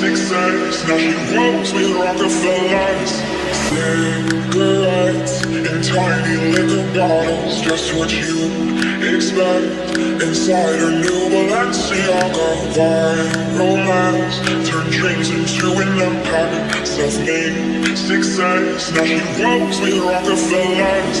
Six now she rolls with Rockefellers. Cigarettes in tiny liquor bottles Just what you expect. Inside her new Balenciaga Viral romance. Turn dreams into an empire. Self-made success. Now she rolls with Rockefellers